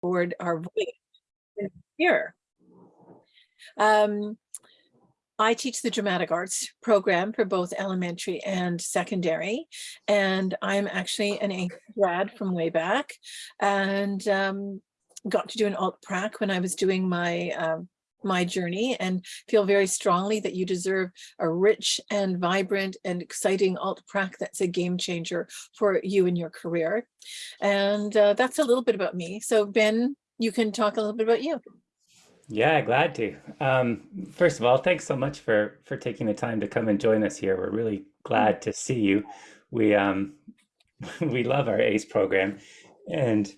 forward our voice here. Um, I teach the dramatic arts program for both elementary and secondary, and I'm actually an A grad from way back, and um, got to do an alt prac when I was doing my um, my journey and feel very strongly that you deserve a rich and vibrant and exciting alt prac that's a game changer for you and your career. And uh, that's a little bit about me. So Ben, you can talk a little bit about you. Yeah, glad to. Um, first of all, thanks so much for for taking the time to come and join us here. We're really glad to see you. We um, we love our ACE program, and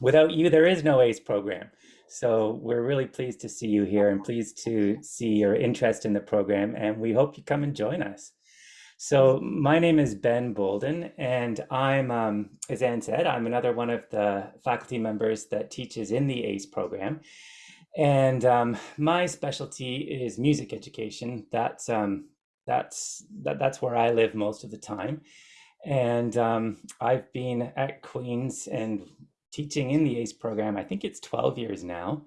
without you, there is no ACE program. So we're really pleased to see you here and pleased to see your interest in the program and we hope you come and join us. So my name is Ben Bolden and I'm, um, as Anne said, I'm another one of the faculty members that teaches in the ACE program. And um, my specialty is music education. That's, um, that's, that, that's where I live most of the time. And um, I've been at Queen's and teaching in the ACE program. I think it's 12 years now.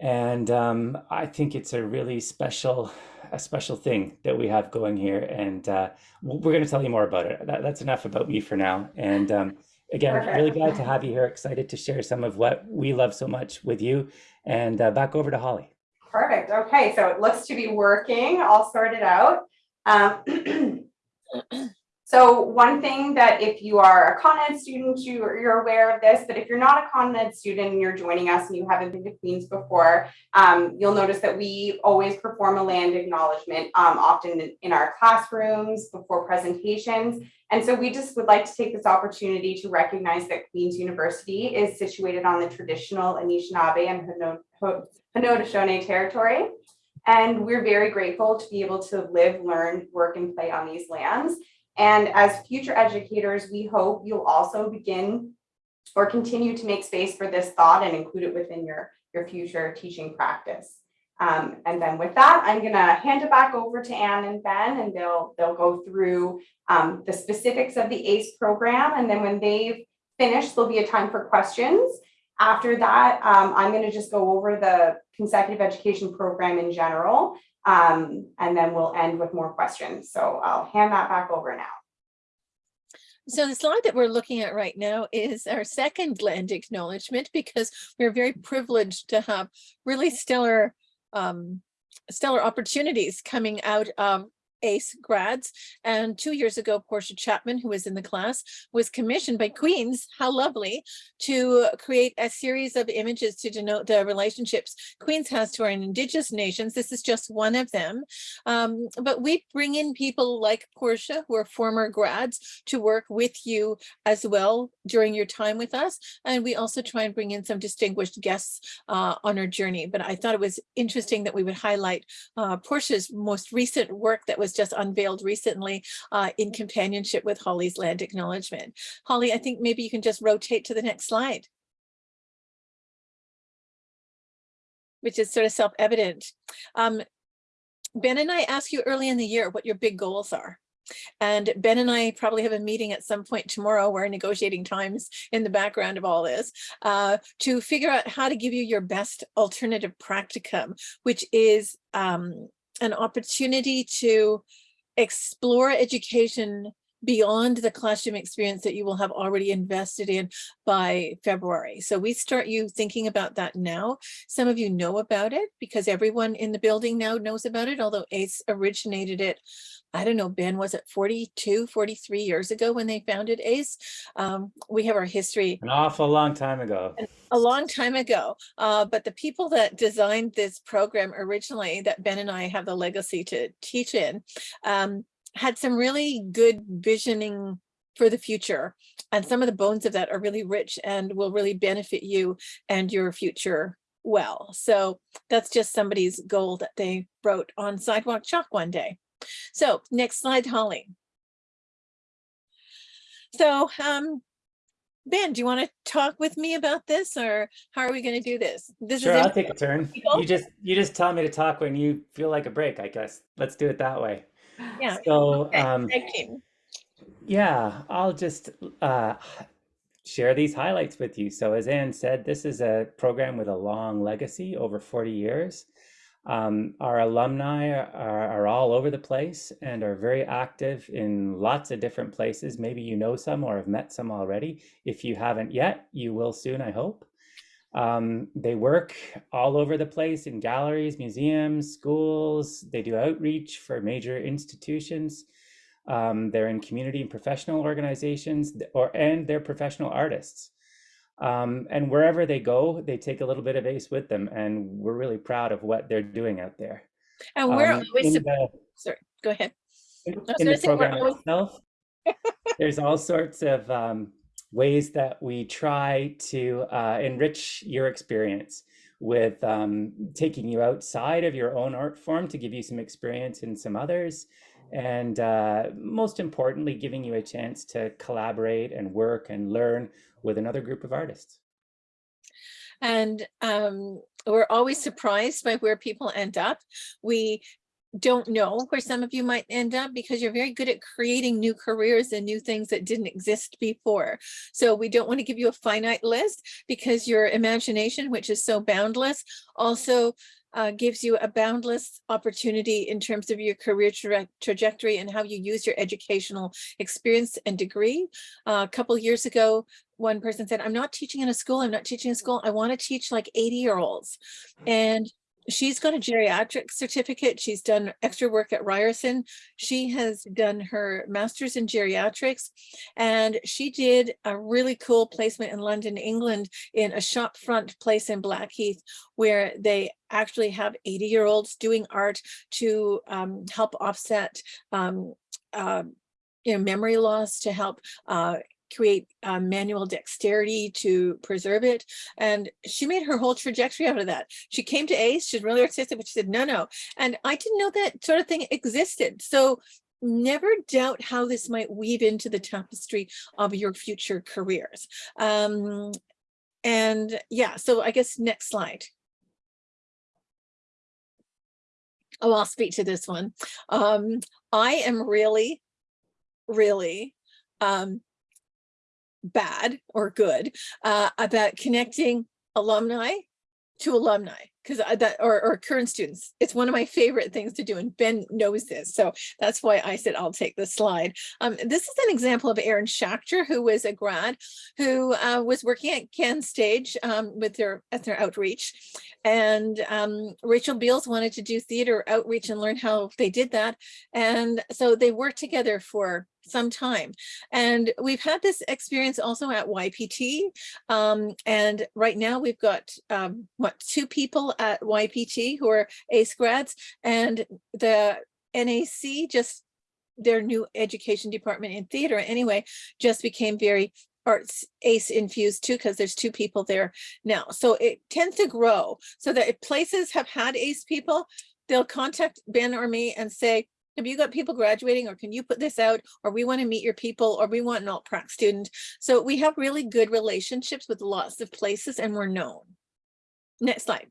And um, I think it's a really special, a special thing that we have going here. And uh, we're going to tell you more about it. That, that's enough about me for now. And um, again, Perfect. really glad to have you here. Excited to share some of what we love so much with you. And uh, back over to Holly. Perfect. Okay, so it looks to be working. I'll sort it out. Um, So one thing that if you are a Con Ed student, you, you're aware of this, but if you're not a Con Ed student and you're joining us and you haven't been to Queens before, um, you'll notice that we always perform a land acknowledgement, um, often in, in our classrooms before presentations. And so we just would like to take this opportunity to recognize that Queen's University is situated on the traditional Anishinaabe and Haudenosaunee territory. And we're very grateful to be able to live, learn, work, and play on these lands. And as future educators, we hope you'll also begin or continue to make space for this thought and include it within your, your future teaching practice. Um, and then with that, I'm going to hand it back over to Anne and Ben, and they'll they'll go through um, the specifics of the ACE program. And then when they've finished, there'll be a time for questions. After that, um, I'm going to just go over the consecutive education program in general um, and then we'll end with more questions. So I'll hand that back over now. So the slide that we're looking at right now is our second land acknowledgement because we're very privileged to have really stellar um, stellar opportunities coming out of ACE grads. And two years ago, Portia Chapman, who was in the class, was commissioned by Queens, how lovely, to create a series of images to denote the relationships Queens has to our indigenous nations. This is just one of them. Um, but we bring in people like Portia, who are former grads, to work with you as well during your time with us. And we also try and bring in some distinguished guests uh, on our journey. But I thought it was interesting that we would highlight uh, Portia's most recent work that was was just unveiled recently uh, in companionship with Holly's land acknowledgement. Holly, I think maybe you can just rotate to the next slide. Which is sort of self-evident. Um, ben and I asked you early in the year what your big goals are. And Ben and I probably have a meeting at some point tomorrow. We're negotiating times in the background of all this uh, to figure out how to give you your best alternative practicum, which is um, an opportunity to explore education beyond the classroom experience that you will have already invested in by February. So we start you thinking about that now. Some of you know about it because everyone in the building now knows about it, although ACE originated it I don't know, Ben, was it 42, 43 years ago when they founded ACE? Um, we have our history. An awful long time ago. A long time ago. Uh, but the people that designed this program originally that Ben and I have the legacy to teach in um, had some really good visioning for the future. And some of the bones of that are really rich and will really benefit you and your future well. So that's just somebody's goal that they wrote on sidewalk chalk one day. So next slide, Holly. So um, Ben, do you want to talk with me about this or how are we going to do this? This sure, is I'll take a turn. You just you just tell me to talk when you feel like a break, I guess. Let's do it that way. Yeah. So okay. um, yeah, I'll just uh, share these highlights with you. So as Anne said, this is a program with a long legacy over 40 years. Um, our alumni are, are all over the place and are very active in lots of different places. Maybe you know some or have met some already. If you haven't yet, you will soon, I hope. Um, they work all over the place in galleries, museums, schools. They do outreach for major institutions. Um, they're in community and professional organizations, or and they're professional artists. Um, and wherever they go, they take a little bit of ACE with them, and we're really proud of what they're doing out there. And we're Um, always, the- sorry, go ahead. in in the program always- itself, there's all sorts of um, ways that we try to uh, enrich your experience with um, taking you outside of your own art form to give you some experience in some others. And uh, most importantly, giving you a chance to collaborate and work and learn with another group of artists. And um, we're always surprised by where people end up. We don't know where some of you might end up because you're very good at creating new careers and new things that didn't exist before. So we don't want to give you a finite list because your imagination, which is so boundless, also uh, gives you a boundless opportunity in terms of your career traje- trajectory and how you use your educational experience and degree. Uh, a couple years ago, one person said, I'm not teaching in a school. I'm not teaching in school. I want to teach like 80 year olds. And she's got a geriatric certificate. She's done extra work at Ryerson. She has done her master's in geriatrics and she did a really cool placement in London, England in a shop front place in Blackheath where they actually have 80 year olds doing art to um, help offset um, uh, you know, memory loss to help uh, create uh, manual dexterity to preserve it. And she made her whole trajectory out of that. She came to ACE, she's really artistic, but she said, no, no. And I didn't know that sort of thing existed. So never doubt how this might weave into the tapestry of your future careers. Um, and yeah, so I guess next slide. Oh, I'll speak to this one. Um, I am really, really um, bad or good uh, about connecting alumni to alumni because that or, or current students. It's one of my favorite things to do and ben knows this so that's why i said i'll take the slide. Um, this is an example of aaron schachter who was a grad who uh, was working at Ken Stage um, with their at their outreach. And um, rachel beals wanted to do theater outreach and learn how they did that. And so they worked together for some time. And we've had this experience also at YPT. Um, and right now we've got, um, what, two people at YPT who are ACE grads and the NAC just their new education department in theater anyway, just became very arts ACE infused too, because there's two people there now. So it tends to grow so that if places have had ACE people, they'll contact Ben or me and say, have you got people graduating or can you put this out or we want to meet your people or we want an alt prac student so we have really good relationships with lots of places and we're known next slide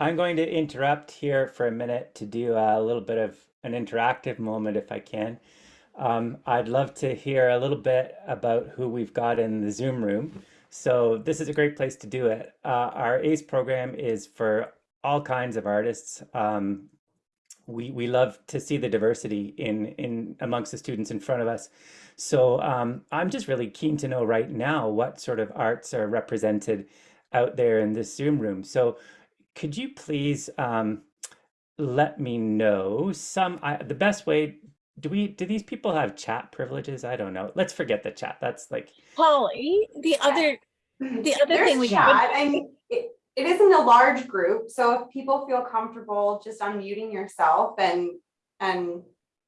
I'm going to interrupt here for a minute to do a little bit of an interactive moment if I can. Um, I'd love to hear a little bit about who we've got in the Zoom room. So this is a great place to do it. Uh, our ACE program is for all kinds of artists. Um, we, we love to see the diversity in, in amongst the students in front of us. So um, I'm just really keen to know right now what sort of arts are represented out there in this Zoom room. So could you please um, let me know some, I, the best way, do we, do these people have chat privileges? I don't know. Let's forget the chat. That's like, Polly the other The other There's thing we- chat, I mean, it, it isn't a large group, so if people feel comfortable just unmuting yourself and, and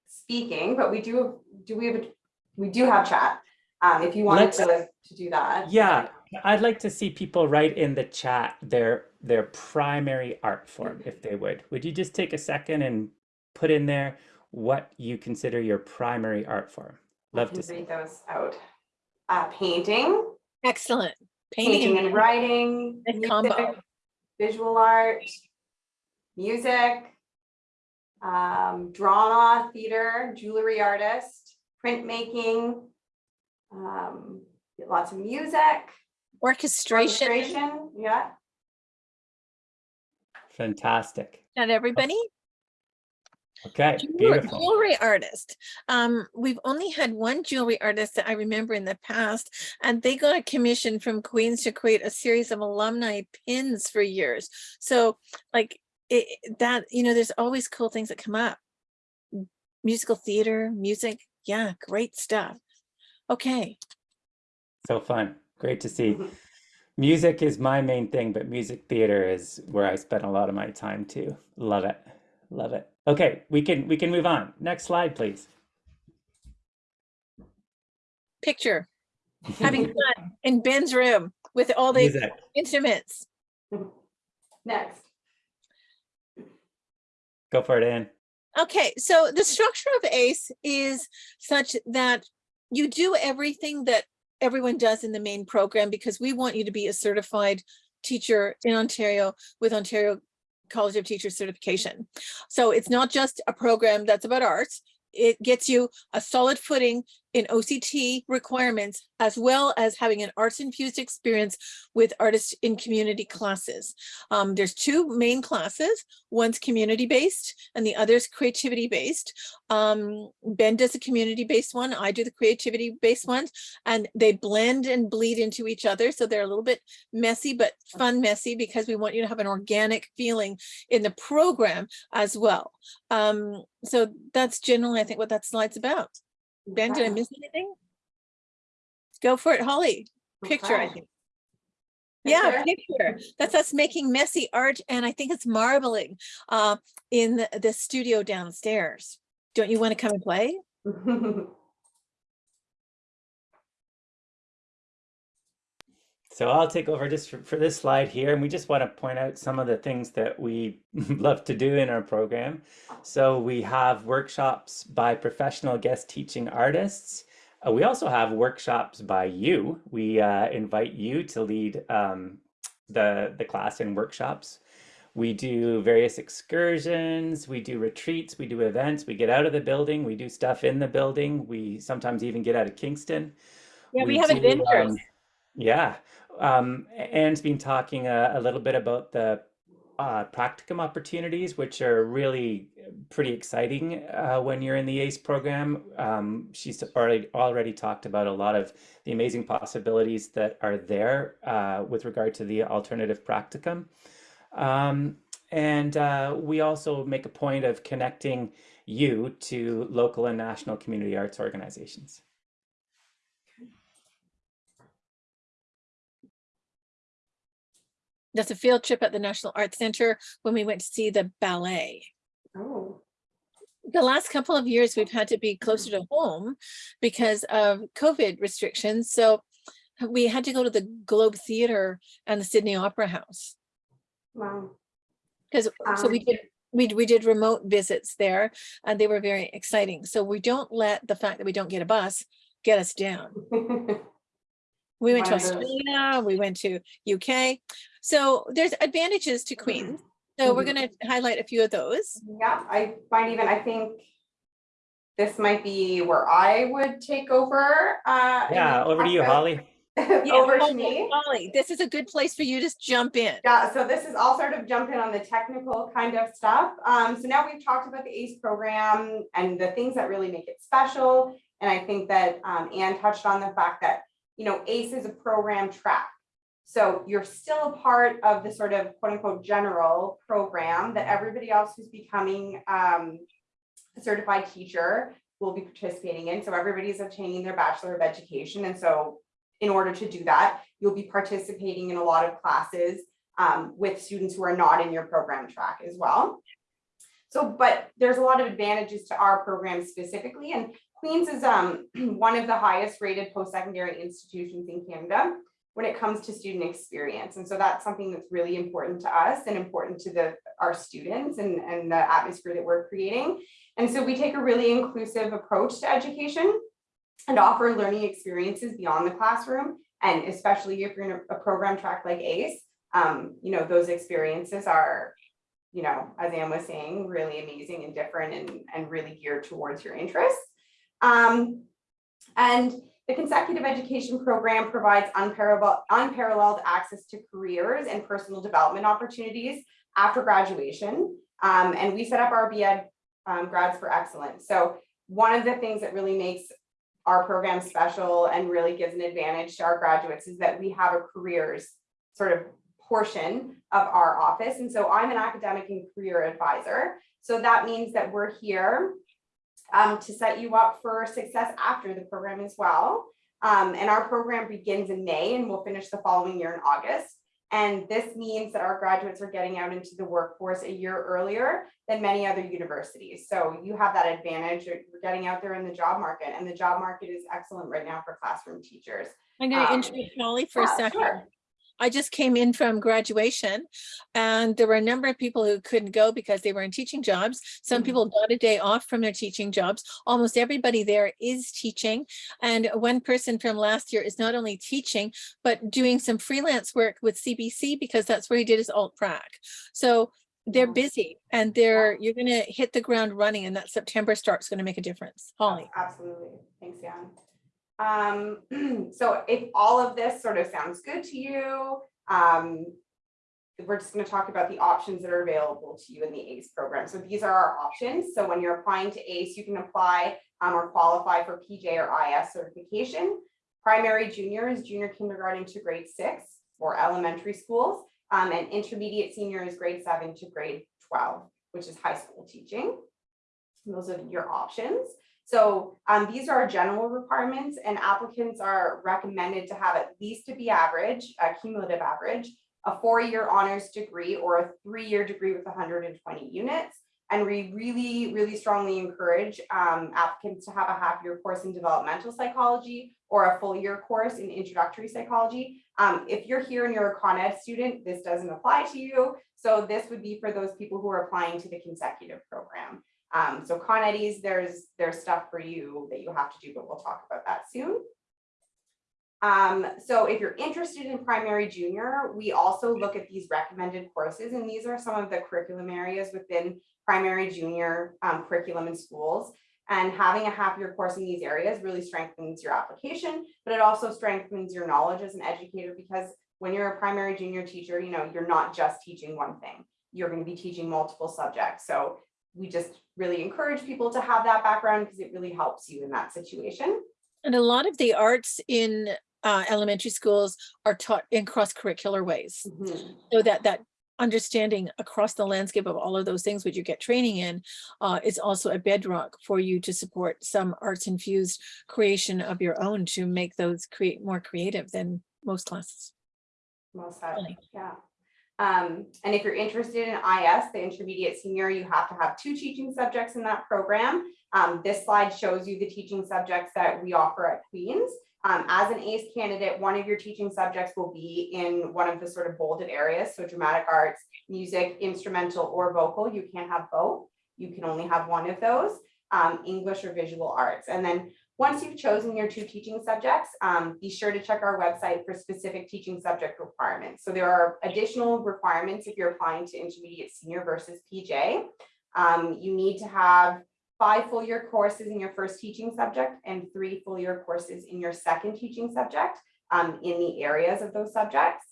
speaking, but we do, do we have, a we do have chat. Um, if you wanted Let's- to, to do that. yeah, I'd like to see people write in the chat their, their primary art form, if they would. Would you just take a second and put in there what you consider your primary art form? Love can to see. those out. Uh, painting, excellent painting painting and writing, a combo visual art, music, um, drama, theater, jewelry artist, printmaking, Um, lots of music, Orchestration, orchestration, yeah. Fantastic. not everybody. Okay, Jewelry, beautiful. jewelry artist. Um, we've only had one jewelry artist that I remember in the past, and they got a commission from Queens to create a series of alumni pins for years. So like it, that, you know, there's always cool things that come up. Musical theater, music, yeah, great stuff. Okay, So fun. Great to see. Mhm. Music is my main thing, but music theater is where I spend a lot of my time too. Love it. Love it. Okay, we can we can move on. Next slide, please. picture, having fun in Ben's room with all the Music. instruments. Next. Go for it, Anne. Okay, so the structure of ACE is such that you do everything that everyone does in the main program because we want you to be a certified teacher in Ontario with Ontario College of Teachers certification. So it's not just a program that's about arts. It gets you a solid footing in OCT requirements as well as having an arts infused experience with artists in community classes. Um, there's two main classes. One's community based and the other's creativity based. Um, Ben does the community based one. I do the creativity based ones and they blend and bleed into each other. So they're a little bit messy, but fun messy because we want you to have an organic feeling in the program as well. Um, so that's generally, I think, what that slide's about. Ben, did I miss anything? Go for it, Holly. Picture, I Okay. think. Yeah, Picture? picture. That's us making messy art and I think it's marbling uh, in the, the studio downstairs. Don't you want to come and play? So I'll take over just for, for this slide here, and we just want to point out some of the things that we love to do in our program. So we have workshops by professional guest teaching artists. Uh, we also have workshops by you. We uh, invite you to lead um, the, the class in workshops. We do various excursions, we do retreats, we do events, we get out of the building, we do stuff in the building. We sometimes even get out of Kingston. Yeah, we We have do, adventures. um, yeah, um, Anne's been talking a, a little bit about the uh, practicum opportunities, which are really pretty exciting uh, when you're in the ACE program. Um, she's already already talked about a lot of the amazing possibilities that are there uh, with regard to the alternative practicum. Um, and uh, we also make a point of connecting you to local and national community arts organizations. That's a field trip at the National Arts Center when we went to see the ballet. Oh, The last couple of years, we've had to be closer to home because of COVID restrictions. So we had to go to the Globe Theater and the Sydney Opera House. wow. Because, so we Um, did, we, we did remote visits there and they were very exciting. So we don't let the fact that we don't get a bus get us down. We went to of those- Australia, we went to UK. So there's advantages to Queens. So we're Mhm. gonna highlight a few of those. Yeah, I might even, I think this might be where I would take over. uh, Yeah, over to you, Holly. Yeah, Over to me. Holly, this is a good place for you to jump in. Yeah, so this is all sort of jump in on the technical kind of stuff. Um, so now we've talked about the ACE program and the things that really make it special. And I think that um, Anne touched on the fact that, you know, ACE is a program track. So you're still a part of the sort of quote unquote general program that everybody else who's becoming um, a certified teacher will be participating in. So everybody's obtaining their Bachelor of Education. And so in order to do that, you'll be participating in a lot of classes um, with students who are not in your program track as well. So, but there's a lot of advantages to our program specifically, and Queens is um, one of the highest rated post-secondary institutions in Canada when it comes to student experience. And so that's something that's really important to us and important to the, our students and, and the atmosphere that we're creating. And so we take a really inclusive approach to education and offer learning experiences beyond the classroom. And especially if you're in a, a program track like ACE, um, you know, those experiences are, you know, as Anne was saying, really amazing and different and, and really geared towards your interests. Um, and The consecutive education program provides unparalleled, unparalleled access to careers and personal development opportunities after graduation. Um, and we set up our BEd um, grads for excellence. So one of the things that really makes our program special and really gives an advantage to our graduates is that we have a careers sort of portion of our office. And so I'm an academic and career advisor. So that means that we're here um, to set you up for success after the program as well. Um, and our program begins in May and we'll finish the following year in August. And this means that our graduates are getting out into the workforce a year earlier than many other universities. So you have that advantage, you're getting out there in the job market and the job market is excellent right now for classroom teachers. I'm going to Um, interrupt Molly for a second. sure. I just came in from graduation and there were a number of people who couldn't go because they were in teaching jobs. Some Mhm. people got a day off from their teaching jobs. Almost everybody there is teaching. And one person from last year is not only teaching, but doing some freelance work with CBC because that's where he did his alt prac. So they're busy and they're, you're gonna hit the ground running and that September start's gonna make a difference. Holly. Absolutely. Thanks, Jan. Um, so if all of this sort of sounds good to you, um, we're just going to talk about the options that are available to you in the ACE program. So these are our options. So when you're applying to ACE, you can apply um, or qualify for PJ or IS certification. Primary junior is junior kindergarten to grade six or elementary schools. Um, and intermediate senior is grade seven to grade 12, which is high school teaching. Those are your options. So um, these are general requirements and applicants are recommended to have at least to be average, a cumulative average, a four-year honors degree or a three-year degree with 120 units. And we really, really strongly encourage um, applicants to have a half-year course in developmental psychology or a full-year course in introductory psychology. Um, if you're here and you're a Con Ed student, this doesn't apply to you. So this would be for those people who are applying to the consecutive program. Um, so Con Eddies, there's, there's stuff for you that you have to do, but we'll talk about that soon. Um, so if you're interested in primary junior, we also look at these recommended courses, and these are some of the curriculum areas within primary junior um, curriculum in schools. And having a half-year course in these areas really strengthens your application, but it also strengthens your knowledge as an educator because when you're a primary junior teacher, you know, you're not just teaching one thing. You're going to be teaching multiple subjects. So we just really encourage people to have that background because it really helps you in that situation. And a lot of the arts in uh, elementary schools are taught in cross-curricular ways. Mhm. So that that understanding across the landscape of all of those things which you get training in uh, is also a bedrock for you to support some arts infused creation of your own to make those create more creative than most classes. Well said, yeah. Um, and if you're interested in IS, the intermediate senior, you have to have two teaching subjects in that program. Um, this slide shows you the teaching subjects that we offer at Queens. Um, as an ACE candidate, one of your teaching subjects will be in one of the sort of bolded areas. So dramatic arts, music, instrumental or vocal, you can't have both. You can only have one of those, um, English or visual arts. And then once you've chosen your two teaching subjects, um, be sure to check our website for specific teaching subject requirements. So there are additional requirements if you're applying to intermediate senior versus PJ. Um, you need to have five full year courses in your first teaching subject and three full year courses in your second teaching subject um, in the areas of those subjects.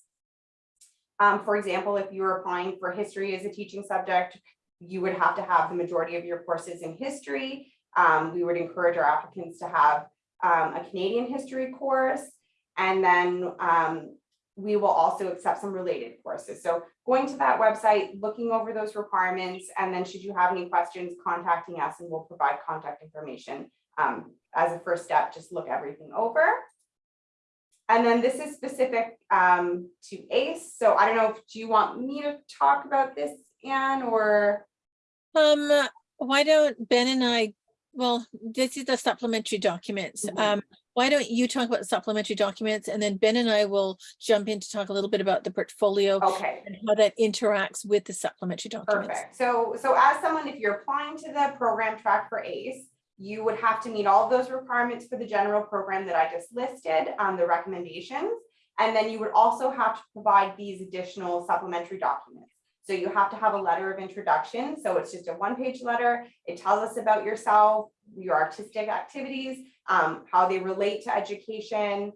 Um, for example, if you were applying for history as a teaching subject, you would have to have the majority of your courses in history. Um, we would encourage our applicants to have um, a Canadian history course. And then um, we will also accept some related courses. So going to that website, looking over those requirements, and then should you have any questions, contacting us and we'll provide contact information. Um, as a first step, just look everything over. And then this is specific um, to ACE. So I don't know if, do you want me to talk about this, Anne, or? Um, why don't Ben and I, well, this is the supplementary documents. Mhm. Um, why don't you talk about the supplementary documents and then Ben and I will jump in to talk a little bit about the portfolio Okay. and how that interacts with the supplementary documents. Perfect. So, so as someone, if you're applying to the program track for ACE, you would have to meet all of those requirements for the general program that I just listed, um, the recommendations. And then you would also have to provide these additional supplementary documents. So you have to have a letter of introduction. So it's just a one-page letter. It tells us about yourself, your artistic activities, um, how they relate to education.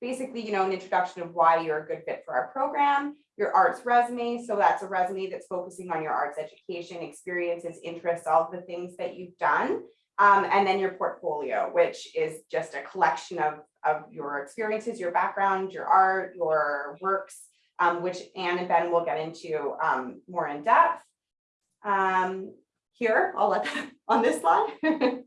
Basically, you know, an introduction of why you're a good fit for our program, your arts resume. So that's a resume that's focusing on your arts education, experiences, interests, all the things that you've done. Um, and then your portfolio, which is just a collection of, of your experiences, your background, your art, your works, um, which Anne and Ben will get into um, more in depth. Um, here, I'll let on this slide.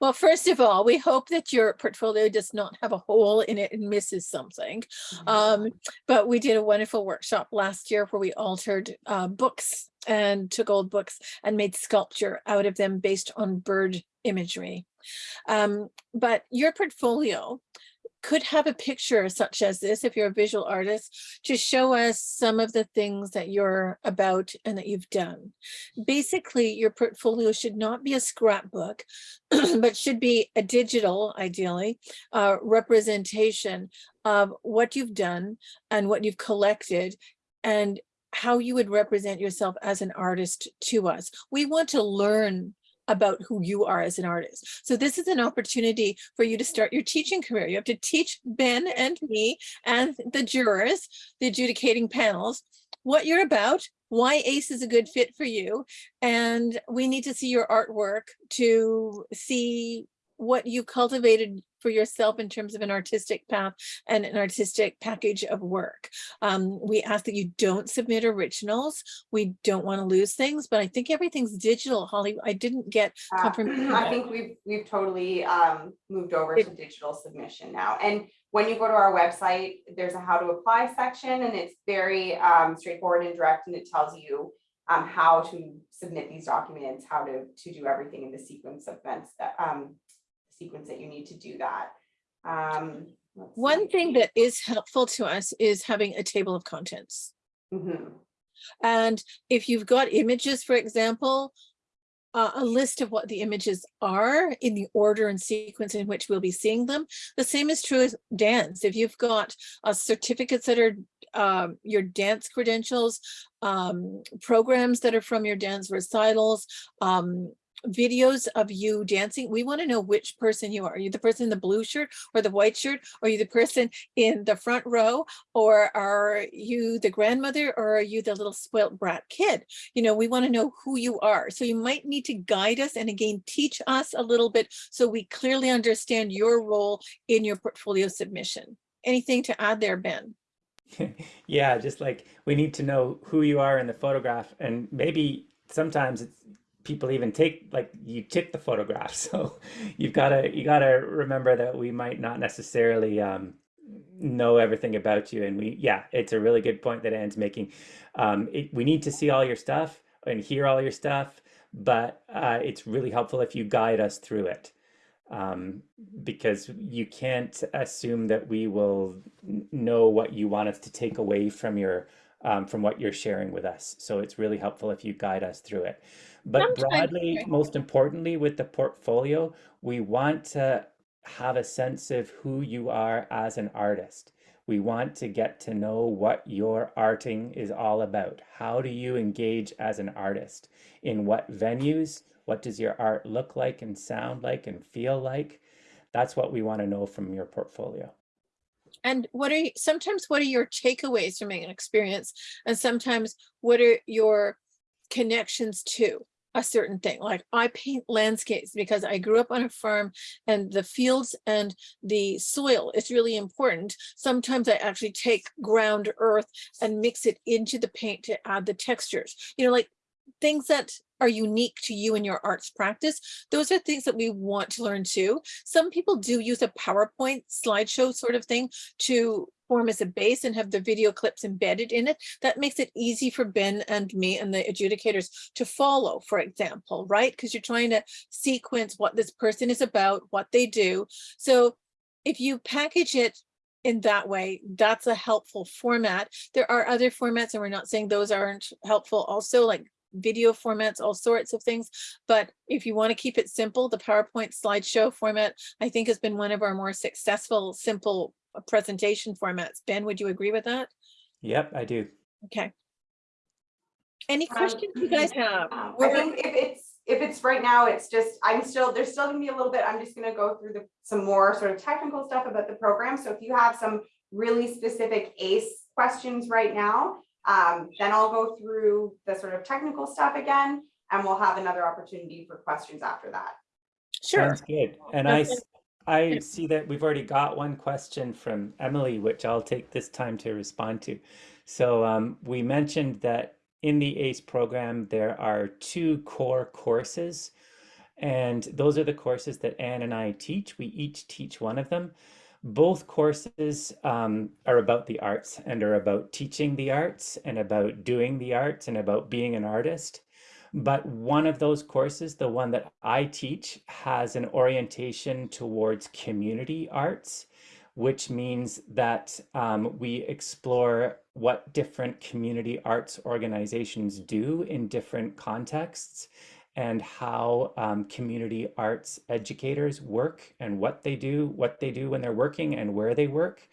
Well, first of all, we hope that your portfolio does not have a hole in it and misses something. Um, but we did a wonderful workshop last year where we altered uh, books and took old books and made sculpture out of them based on bird imagery. Um, but your portfolio could have a picture such as this, if you're a visual artist, to show us some of the things that you're about and that you've done. Basically, your portfolio should not be a scrapbook, but should be a digital, ideally, uh, representation of what you've done and what you've collected and how you would represent yourself as an artist to us. We want to learn about who you are as an artist. So this is an opportunity for you to start your teaching career. You have to teach Ben and me and the jurors, the adjudicating panels, what you're about, why ACE is a good fit for you. And we need to see your artwork to see what you cultivated for yourself in terms of an artistic path and an artistic package of work. Um, we ask that you don't submit originals. We don't want to lose things, but I think everything's digital, Holly. I didn't get Uh, confirmation. I think we've, we've totally um, moved over to digital submission now. And when you go to our website, there's a how to apply section and it's very um, straightforward and direct and it tells you um, how to submit these documents, how to, to do everything in the sequence of events that, um, sequence that you need to do that. Um, One thing that is helpful to us is having a table of contents. Mhm. And if you've got images, for example, uh, a list of what the images are in the order and sequence in which we'll be seeing them. The same is true as dance. If you've got uh, certificates that are um, your dance credentials, um, programs that are from your dance recitals, um, videos of you dancing, we want to know which person you are. Are you the person in the blue shirt or the white shirt? Are you the person in the front row? Or are you the grandmother or are you the little spoilt brat kid? You know, we want to know who you are. So you might need to guide us and again, teach us a little bit so we clearly understand your role in your portfolio submission. Anything to add there, Ben? Yeah, just like we need to know who you are in the photograph and maybe sometimes it's people even take like you took the photograph. So you've got to you got to remember that we might not necessarily um know everything about you and we yeah, it's a really good point that Anne's making. Um it, we need to see all your stuff and hear all your stuff, but uh it's really helpful if you guide us through it um, because you can't assume that we will know what you want us to take away from your um, from what you're sharing with us. So it's really helpful if you guide us through it. But Sometimes- broadly, most importantly, with the portfolio, we want to have a sense of who you are as an artist. We want to get to know what your arting is all about. How do you engage as an artist? In what venues? What does your art look like and sound like and feel like? That's what we want to know from your portfolio. And what are, you- sometimes what are your takeaways from an experience? And sometimes what are your connections to a certain thing? Like I paint landscapes because I grew up on a farm and the fields and the soil is really important. Sometimes I actually take ground earth and mix it into the paint to add the textures, you know, like things that are unique to you and your arts practice. Those are things that we want to learn too. Some people do use a PowerPoint slideshow sort of thing to form as a base and have the video clips embedded in it. That makes it easy for Ben and me and the adjudicators to follow, for example, right? Because you're trying to sequence what this person is about, what they do. So if you package it in that way, that's a helpful format. There are other formats and we're not saying those aren't helpful also like video formats, all sorts of things. But if you want to keep it simple, the PowerPoint slideshow format, I think has been one of our more successful, simple uh, presentation formats. Ben, would you agree with that? Yep, I do. Okay. Any Um, questions you guys have? Um, I think if it's, if it's right now, it's just, I'm still, there's still gonna be a little bit, I'm just gonna go through the, some more sort of technical stuff about the program. So if you have some really specific ACE questions right now, um, then I'll go through the sort of technical stuff again, and we'll have another opportunity for questions after that. Sure. Sounds good. And I, Okay. s- I see that we've already got one question from Emily, which I'll take this time to respond to. So um, we mentioned that in the ACE program, there are two core courses. And those are the courses that Anne and I teach. We each teach one of them. Both courses um, are about the arts and are about teaching the arts and about doing the arts and about being an artist. But one of those courses, the one that I teach, has an orientation towards community arts, which means that um, we explore what different community arts organizations do in different contexts and how um, community arts educators work and what they do, what they do when they're working and where they work.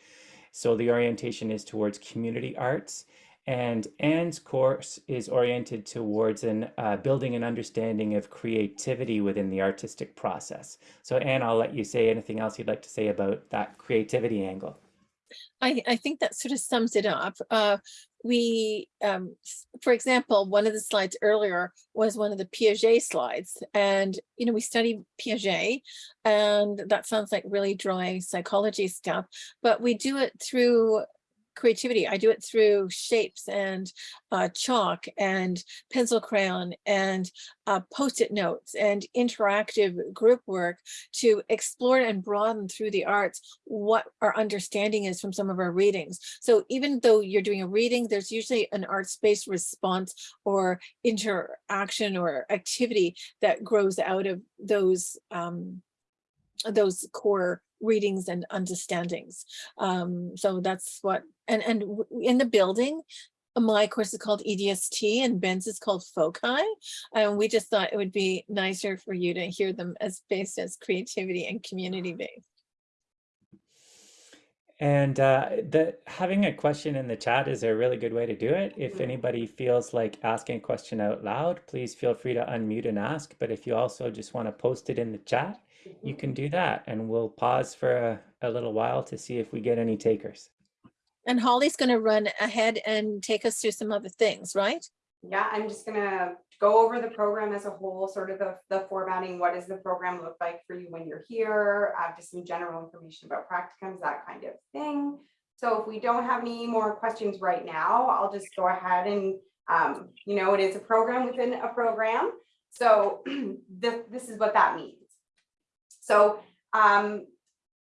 So the orientation is towards community arts. And Anne's course is oriented towards an, uh, building an understanding of creativity within the artistic process. So Anne, I'll let you say anything else you'd like to say about that creativity angle. I, I think that sort of sums it up. Uh, we, um, for example, one of the slides earlier was one of the Piaget slides. And, you know, we study Piaget and that sounds like really dry psychology stuff, but we do it through creativity. I do it through shapes and uh, chalk and pencil crayon and uh, post-it notes and interactive group work to explore and broaden through the arts what our understanding is from some of our readings. So even though you're doing a reading, there's usually an arts-based response or interaction or activity that grows out of those um, those core readings and understandings. Um, so that's what, and, and in the building, my course is called EDST and Ben's is called FOCI. And we just thought it would be nicer for you to hear them as based as creativity and community based. And uh, the having a question in the chat is a really good way to do it. If Mhm. anybody feels like asking a question out loud, please feel free to unmute and ask. But if you also just want to post it in the chat, you can do that. And we'll pause for a, a little while to see if we get any takers. And Holly's going to run ahead and take us through some other things, right? Yeah, I'm just gonna go over the program as a whole, sort of the, the formatting, what does the program look like for you when you're here, uh, just some general information about practicums, that kind of thing. So if we don't have any more questions right now, I'll just go ahead and, um, you know, it is a program within a program. So this, this is what that means. So, um,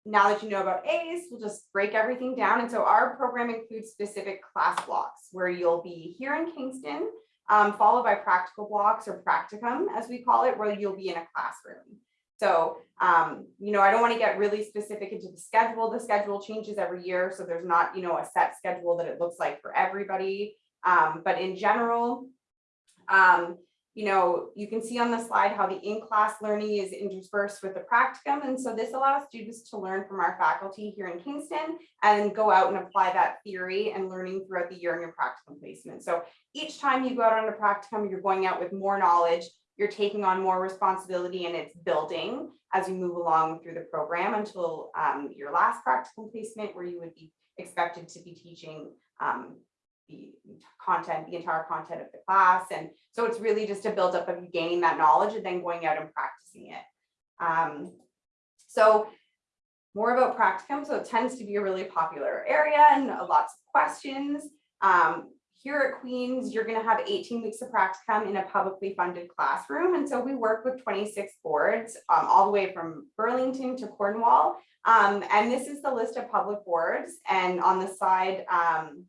now that you know about ACE, we'll just break everything down. And so our program includes specific class blocks where you'll be here in Kingston, um, followed by practical blocks or practicum, as we call it, where you'll be in a classroom. So, um, you know, I don't want to get really specific into the schedule. The schedule changes every year, so there's not, you know, a set schedule that it looks like for everybody. Um, but in general, um, you know, you can see on the slide how the in-class learning is interspersed with the practicum. And so this allows students to learn from our faculty here in Kingston and go out and apply that theory and learning throughout the year in your practicum placement. So each time you go out on a practicum, you're going out with more knowledge, you're taking on more responsibility and it's building as you move along through the program until um, your last practicum placement where you would be expected to be teaching um, the content, the entire content of the class. And so it's really just a buildup of gaining that knowledge and then going out and practicing it. Um, so more about practicum. So it tends to be a really popular area and lots of questions. Um, here at Queens, you're gonna have 18 weeks of practicum in a publicly funded classroom. And so we work with 26 boards, um, all the way from Burlington to Cornwall. Um, and this is the list of public boards. And on the side, um,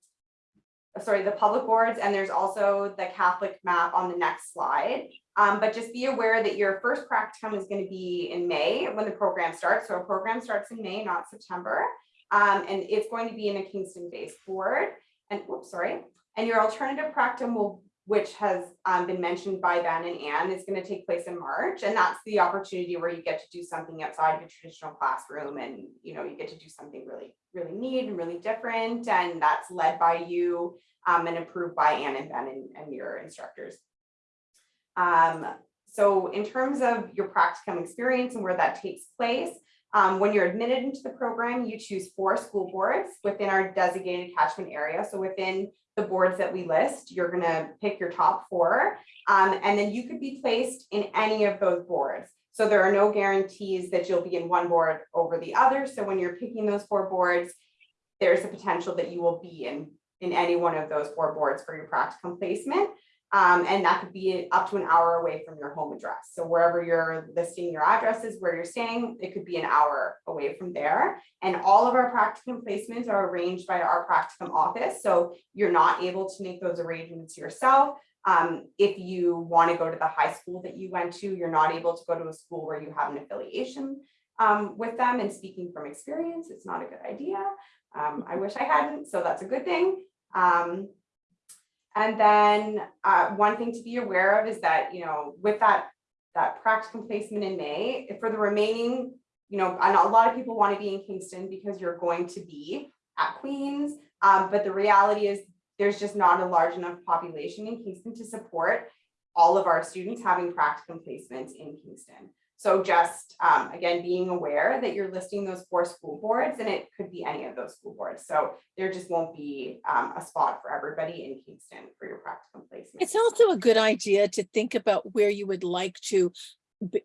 sorry, the public boards, and there's also the Catholic map on the next slide. Um, but just be aware that your first practicum is going to be in May when the program starts. So our program starts in May, not September. Um, and it's going to be in a Kingston-based board. And oops, sorry. And your alternative practicum will, which has um, been mentioned by Ben and Anne, is going to take place in March. And that's the opportunity where you get to do something outside of your traditional classroom, and you know you get to do something really, really neat and really different. And that's led by you um, and approved by Anne and Ben and, and your instructors. Um, so in terms of your practicum experience and where that takes place, um, when you're admitted into the program, you choose four school boards within our designated catchment area. So within the boards that we list, you're gonna pick your top four. Um, and then you could be placed in any of those boards. So there are no guarantees that you'll be in one board over the other. So when you're picking those four boards, there's a potential that you will be in, in any one of those four boards for your practicum placement. Um, and that could be up to an hour away from your home address. So wherever you're listing your addresses, where you're staying, it could be an hour away from there. And all of our practicum placements are arranged by our practicum office. So you're not able to make those arrangements yourself. Um, if you want to go to the high school that you went to, you're not able to go to a school where you have an affiliation um, with them. And speaking from experience, it's not a good idea. Um, I wish I hadn't, so that's a good thing. Um, and then uh, one thing to be aware of is that, you know, with that, that practicum placement in May, for the remaining, you know, and a lot of people want to be in Kingston because you're going to be at Queens. Um, but the reality is there's just not a large enough population in Kingston to support all of our students having practicum placements in Kingston. So just, um, again, being aware that you're listing those four school boards and it could be any of those school boards. So there just won't be um, a spot for everybody in Kingston for your practicum placement. It's also a good idea to think about where you would like to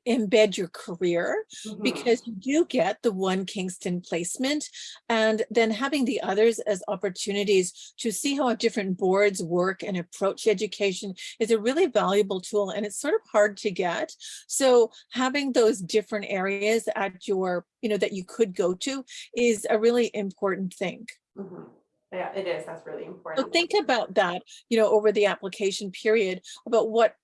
embed your career Mhm. because you do get the one Kingston placement and then having the others as opportunities to see how different boards work and approach education is a really valuable tool and it's sort of hard to get. So having those different areas at your, you know, that you could go to is a really important thing. Mhm. Yeah, it is. That's really important. So think about that, you know, over the application period, about what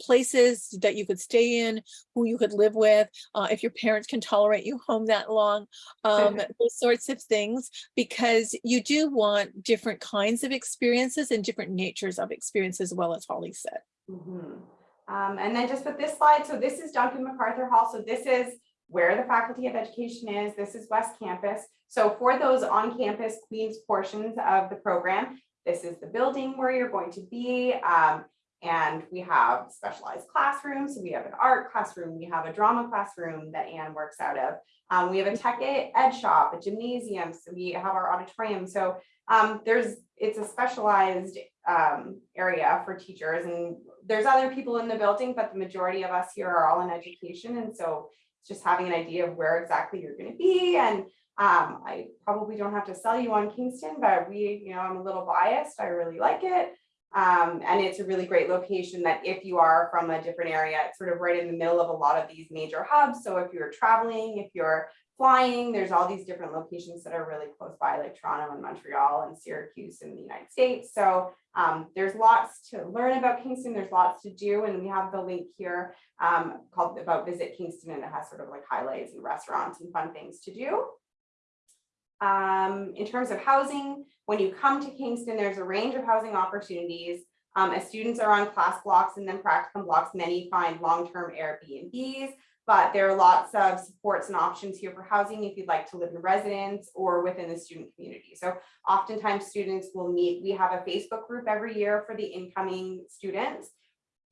places that you could stay in, who you could live with, uh, if your parents can tolerate you home that long, um, those sorts of things, because you do want different kinds of experiences and different natures of experience as well as Holly said. Mhm. Um, and then just with this slide, so this is Duncan MacArthur Hall. So this is where the Faculty of Education is. This is West Campus. So for those on-campus Queens portions of the program, this is the building where you're going to be. Um, and we have specialized classrooms. So we have an art classroom, we have a drama classroom that Anne works out of. Um, we have a tech ed shop, a gymnasium, so we have our auditorium. So um, there's, it's a specialized um, area for teachers and there's other people in the building, but the majority of us here are all in education. And so it's just having an idea of where exactly you're gonna be. And um, I probably don't have to sell you on Kingston, but we, you know, I'm a little biased. I really like it. Um, and it's a really great location that if you are from a different area, it's sort of right in the middle of a lot of these major hubs. So if you're traveling, if you're flying, there's all these different locations that are really close by, like Toronto and Montreal and Syracuse in the United States. So um, there's lots to learn about Kingston. There's lots to do. And we have the link here um, called about Visit Kingston, and it has sort of like highlights and restaurants and fun things to do. Um, in terms of housing, when you come to Kingston, there's a range of housing opportunities. Um, as students are on class blocks and then practicum blocks, many find long-term Airbnbs, but there are lots of supports and options here for housing if you'd like to live in residence or within the student community. So oftentimes students will meet, we have a Facebook group every year for the incoming students.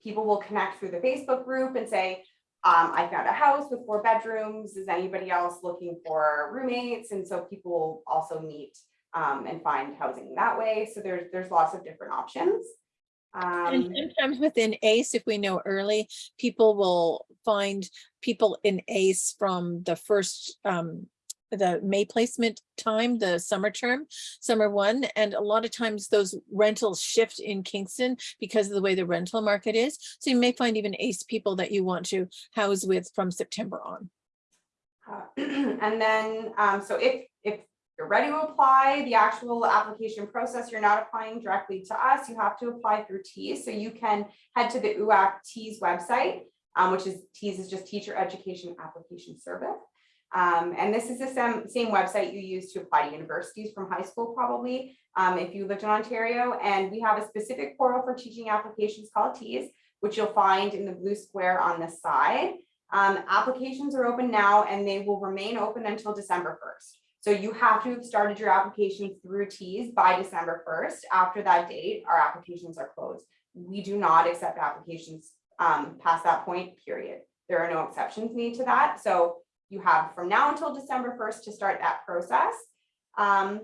People will connect through the Facebook group and say, um, I found a house with four bedrooms. Is anybody else looking for roommates? And so people also meet um, and find housing that way. So there's there's lots of different options. And Um, sometimes within ACE, if we know early, people will find people in ACE from the first, um, the May placement time, the summer term, summer one, and a lot of times those rentals shift in Kingston because of the way the rental market is. So you may find even ACE people that you want to house with from September on. Uh, And then, um, so if, if you're ready to apply, the actual application process, you're not applying directly to us, you have to apply through TEAS. So you can head to the UAC TEAS website, um, which is TEAS is just Teacher Education Application Service. Um, and this is the same, same website you use to apply to universities from high school probably, um, if you lived in Ontario. And we have a specific portal for teaching applications called TEAS, which you'll find in the blue square on the side. Um, applications are open now and they will remain open until December first. So you have to have started your application through TEAS by December first. After that date, our applications are closed. We do not accept applications um, past that point, period. There are no exceptions made to that. So you have from now until December first to start that process. Um,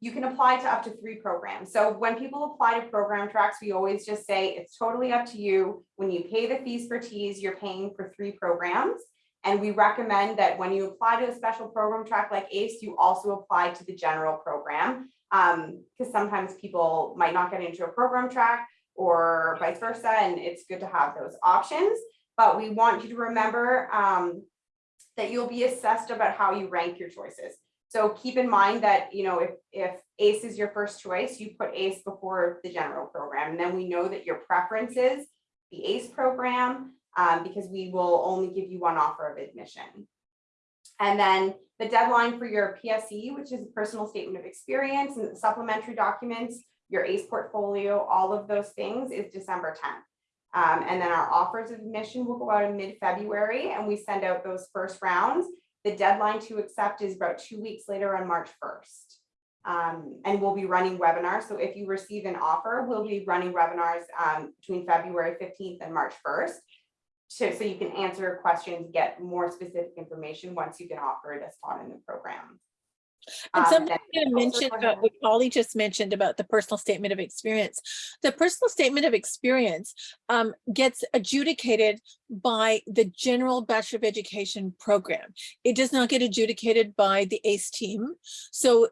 you can apply to up to three programs. So when people apply to program tracks, we always just say it's totally up to you. When you pay the fees for TEAS, you're paying for three programs. And we recommend that when you apply to a special program track like ACE, you also apply to the general program. Um, because sometimes people might not get into a program track or vice versa, and it's good to have those options. But we want you to remember um, that you'll be assessed about how you rank your choices. So keep in mind that, you know, if, if ACE is your first choice, you put ACE before the general program. And then we know that your preference is the ACE program um, because we will only give you one offer of admission. And then the deadline for your PSE, which is a personal statement of experience and supplementary documents, your ACE portfolio, all of those things is December 10th. Um, and then our offers of admission will go out in mid-February and we send out those first rounds. The deadline to accept is about two weeks later on March 1st. Um, and we'll be running webinars. So if you receive an offer, we'll be running webinars um, between February 15th and March 1st. So, so you can answer questions, get more specific information once you get offered a spot in the program. And Um, something then- you mentioned about what Holly just mentioned about the personal statement of experience. The personal statement of experience um, gets adjudicated by the general Bachelor of Education program. It does not get adjudicated by the ACE team. So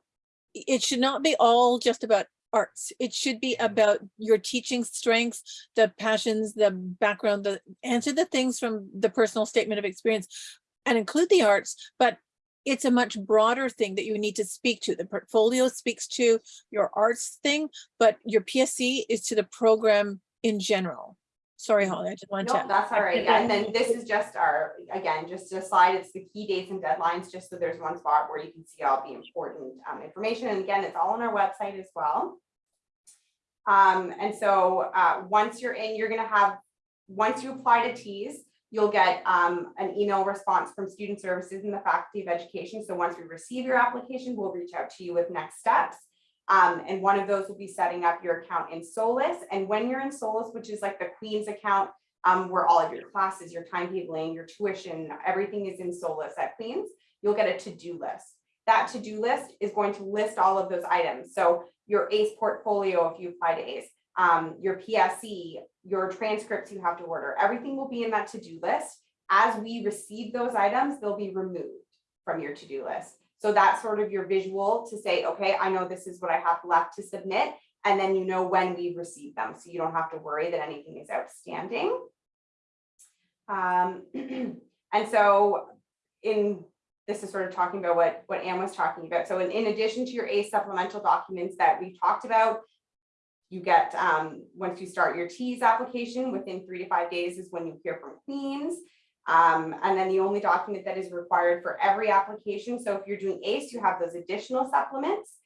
it should not be all just about arts. It should be about your teaching strengths, the passions, the background, the answer the things from the personal statement of experience and include the arts, but it's a much broader thing that you need to speak to. The portfolio speaks to your arts thing, but your PSE is to the program in general. Sorry, Holly, I just wanted No, to. that's all right. Yeah. And then this is just our, again, just a slide, it's the key dates and deadlines, just so there's one spot where you can see all the important um, information. And again, it's all on our website as well. Um, and so uh, once you're in, you're gonna have, once you apply to TEAS, you'll get um, an email response from Student Services and the Faculty of Education. So once we receive your application, we'll reach out to you with next steps. Um, and one of those will be setting up your account in Solus. And when you're in Solus, which is like the Queen's account, um, where all of your classes, your timetabling, your tuition, everything is in Solus at Queen's, you'll get a to-do list. That to-do list is going to list all of those items. So your ACE portfolio, if you apply to ACE, um, your PSE, your transcripts you have to order, everything will be in that to-do list. As we receive those items, they'll be removed from your to-do list. So that's sort of your visual to say, okay, I know this is what I have left to submit. And then you know when we receive them, so you don't have to worry that anything is outstanding. Um, and so in, this is sort of talking about what, what Anne was talking about. So in, in addition to your A supplemental documents that we talked about, you get, um, once you start your TEAS application, within three to five days is when you hear from Queens. Um, and then the only document that is required for every application. So if you're doing ACE, you have those additional supplements.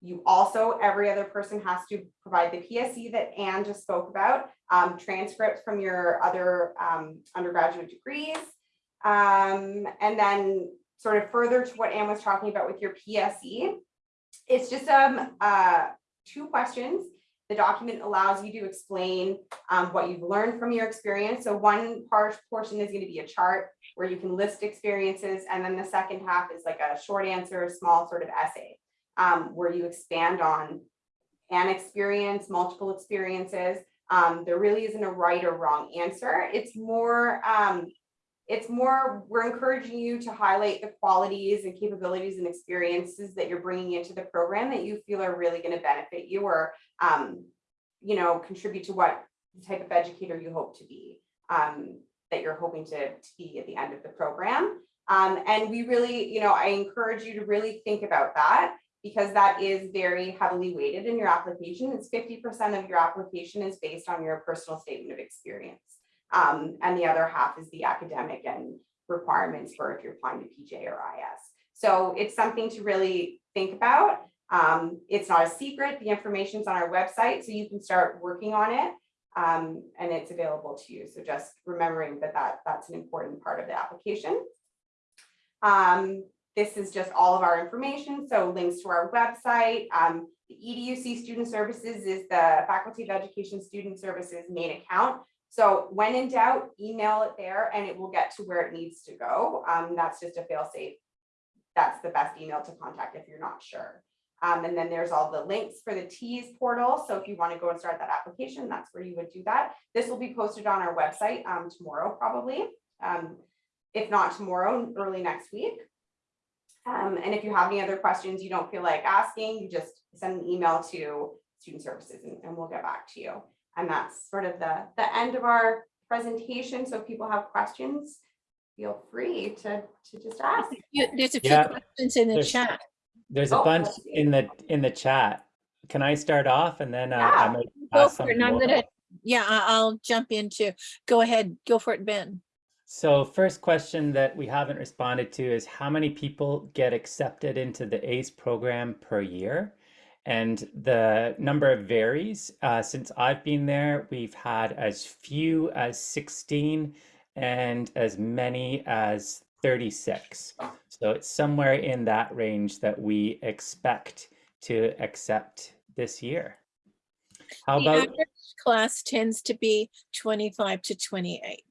You also, every other person has to provide the PSE that Anne just spoke about, um, transcripts from your other um, undergraduate degrees. Um, and then sort of further to what Anne was talking about with your PSE, it's just um, uh, two questions. The document allows you to explain um, what you've learned from your experience. So one part portion is going to be a chart where you can list experiences. And then the second half is like a short answer, small sort of essay um, where you expand on an experience, multiple experiences. Um, there really isn't a right or wrong answer. It's more, um, it's more, we're encouraging you to highlight the qualities and capabilities and experiences that you're bringing into the program that you feel are really going to benefit you or, um, you know, contribute to what type of educator you hope to be, um, that you're hoping to, to be at the end of the program. Um, and we really, you know, I encourage you to really think about that because that is very heavily weighted in your application. It's 50% of your application is based on your personal statement of experience. Um, and the other half is the academic and requirements for if you're applying to PJ or IS. So it's something to really think about. Um, it's not a secret. The information's on our website, so you can start working on it. Um, and it's available to you. So just remembering that, that that's an important part of the application. Um, this is just all of our information. So links to our website. Um, the EDUC Student Services is the Faculty of Education Student Services main account. So when in doubt, email it there and it will get to where it needs to go. Um, that's just a fail safe. That's the best email to contact if you're not sure. Um, and then there's all the links for the TEAS portal. So if you want to go and start that application, that's where you would do that. This will be posted on our website um, tomorrow, probably. Um, if not tomorrow, early next week. Um, and if you have any other questions you don't feel like asking, you just send an email to student services and, and we'll get back to you. And that's sort of the, the end of our presentation. So if people have questions, feel free to, to just ask. You- There's a few Yeah, questions in the there's- chat. There's a Oh, bunch in the in the chat. Can I start off and then uh, I Yeah. might Go ask for it. some And I'm more? gonna, yeah, I- I'll jump into, go ahead, go for it, Ben. So first question that we haven't responded to is how many people get accepted into the ACE program per year? And the number varies. Uh, since I've been there, we've had as few as 16 and as many as 36. So it's somewhere in that range that we expect to accept this year. How The about average class tends to be 25 to 28.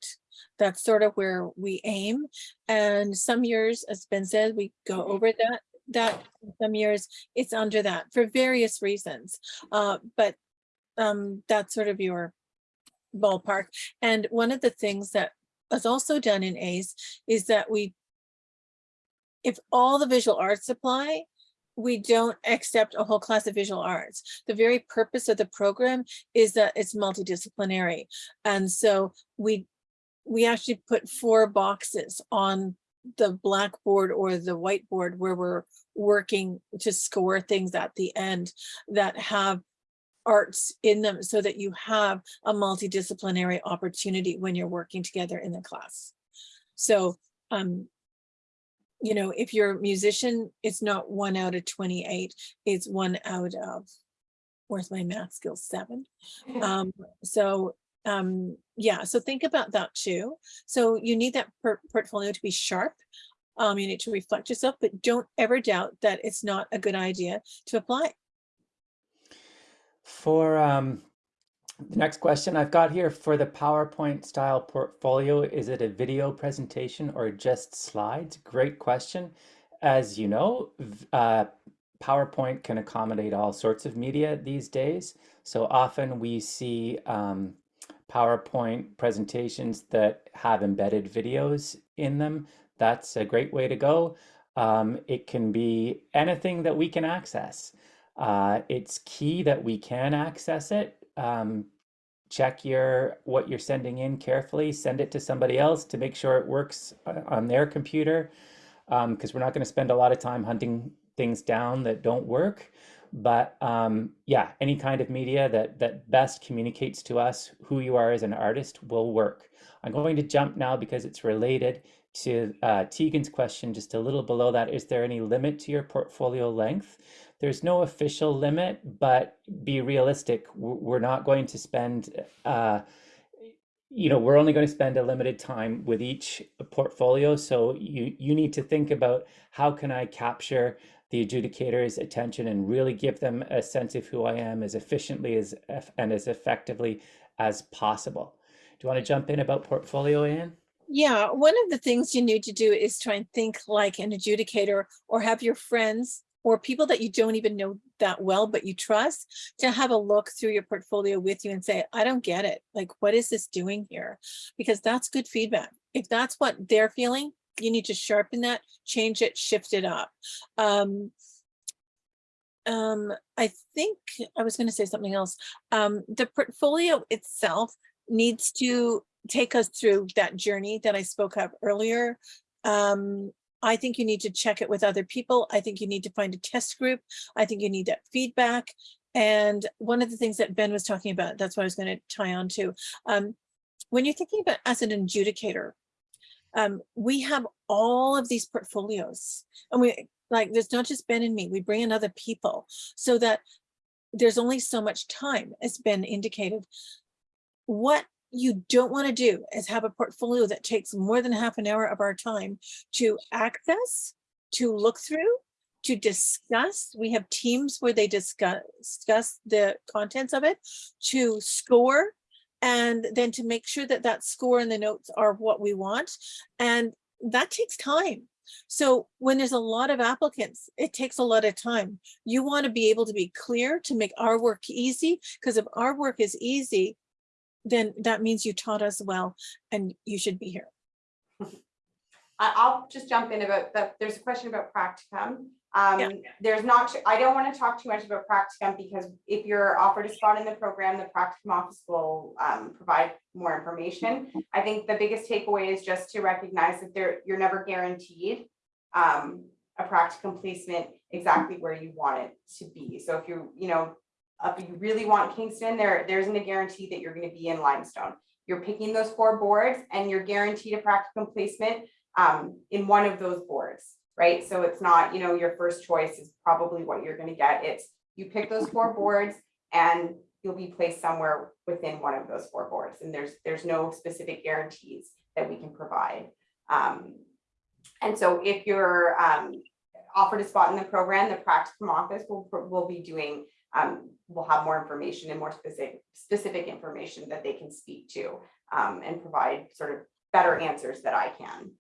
That's sort of where we aim. And some years, as Ben said, we go over that, that, some years it's under that for various reasons. Uh, but um, that's sort of your ballpark. And one of the things that is also done in ACE is that we, if all the visual arts apply, we don't accept a whole class of visual arts. The very purpose of the program is that it's multidisciplinary. And so we, we actually put four boxes on the blackboard or the whiteboard where we're working to score things at the end that have arts in them so that you have a multidisciplinary opportunity when you're working together in the class. So, um, you know, if you're a musician, it's not one out of 28, it's one out of, where's my math skills, seven? Um, so, um, yeah, so think about that too. So you need that por- portfolio to be sharp. Um, you need to reflect yourself, but don't ever doubt that it's not a good idea to apply. For um, the next question I've got here for the PowerPoint style portfolio, is it a video presentation or just slides? Great question. As you know, uh, PowerPoint can accommodate all sorts of media these days. So often we see um, PowerPoint presentations that have embedded videos in them. That's a great way to go. Um, it can be anything that we can access. Uh, it's key that we can access it. Um, check your what you're sending in carefully. Send it to somebody else to make sure it works on their computer, because we're not going to spend a lot of time hunting things down that don't work. But um, yeah, any kind of media that that best communicates to us who you are as an artist will work. I'm going to jump now because it's related to uh, Tegan's question just a little below that. Is there any limit to your portfolio length? There's no official limit, but be realistic. We're not going to spend, uh, you know, we're only going to spend a limited time with each portfolio. So you you need to think about how can I capture the adjudicator's attention and really give them a sense of who I am as efficiently as and as effectively as possible. Do you want to jump in about portfolio, Anne? Yeah, one of the things you need to do is try and think like an adjudicator or have your friends or people that you don't even know that well, but you trust to have a look through your portfolio with you and say, I don't get it. Like, what is this doing here? Because that's good feedback. If that's what they're feeling, you need to sharpen that, change it, shift it up. Um, um, I think I was going to say something else. Um, the portfolio itself needs to take us through that journey that I spoke of earlier. Um, I think you need to check it with other people. I think you need to find a test group. I think you need that feedback. And one of the things that Ben was talking about, that's what I was going to tie on to. Um, when you're thinking about as an adjudicator, um, we have all of these portfolios and we like, there's not just Ben and me, we bring in other people so that there's only so much time as Ben indicated. What you don't want to do is have a portfolio that takes more than half an hour of our time to access, to look through, to discuss. We have teams where they discuss, discuss the contents of it, to score, and then to make sure that that score and the notes are what we want. And that takes time. So when there's a lot of applicants, it takes a lot of time. You want to be able to be clear to make our work easy, because if our work is easy, then that means you taught us well and you should be here. I'll just jump in about that. There's a question about practicum. Um, Yeah. there's not, I don't want to talk too much about practicum because if you're offered a spot in the program, the practicum office will, um, provide more information. I think the biggest takeaway is just to recognize that there, you're never guaranteed, um, a practicum placement exactly where you want it to be. So if you, you know, if you really want Kingston, there, there isn't a guarantee that you're gonna be in Limestone. You're picking those four boards and you're guaranteed a practicum placement um, in one of those boards, right? So it's not, you know, your first choice is probably what you're gonna get. It's, you pick those four boards and you'll be placed somewhere within one of those four boards. And there's, there's no specific guarantees that we can provide. Um, and so if you're um, offered a spot in the program, the practicum office will, will be doing, um, will have more information and more specific, specific information that they can speak to um, and provide sort of better answers that I can.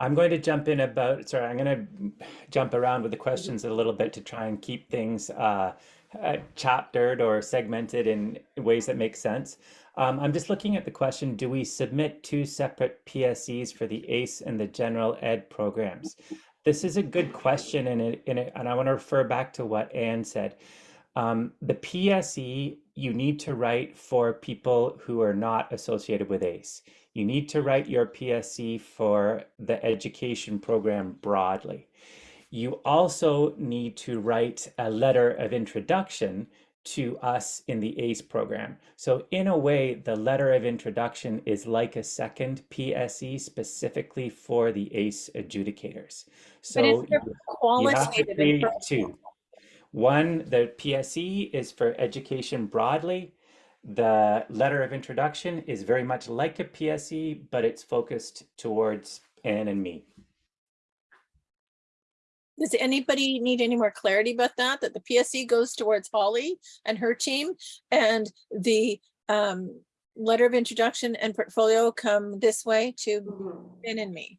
I'm going to jump in about, sorry, I'm going to jump around with the questions a little bit to try and keep things uh, uh, chaptered or segmented in ways that make sense. Um, I'm just looking at the question, do we submit two separate PSEs for the ACE and the general ed programs? This is a good question and, it, and, it, and I want to refer back to what Anne said. Um, the PSE you need to write for people who are not associated with ACE. You need to write your PSE for the education program broadly. You also need to write a letter of introduction to us in the ACE program. So in a way, the letter of introduction is like a second PSE specifically for the ACE adjudicators. So But is there you- have to create two. One, the PSE is for education broadly. The letter of introduction is very much like a PSE, but it's focused towards Anne and me. Does anybody need any more clarity about that? That the PSE goes towards Holly and her team and the um, letter of introduction and portfolio come this way to Ben and me.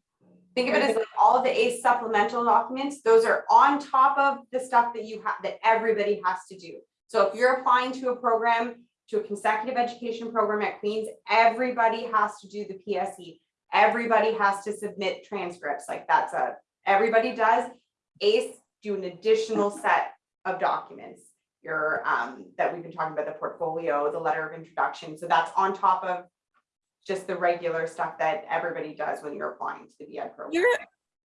Think of it as like all of the ACE supplemental documents, those are on top of the stuff that you have, that everybody has to do. So if you're applying to a program, to a consecutive education program at Queens, everybody has to do the PSE. Everybody has to submit transcripts, like that's a, everybody does. ACE do an additional set of documents. Your, um, that we've been talking about, the portfolio, the letter of introduction, so that's on top of just the regular stuff that everybody does when you're applying to the VI program. You're,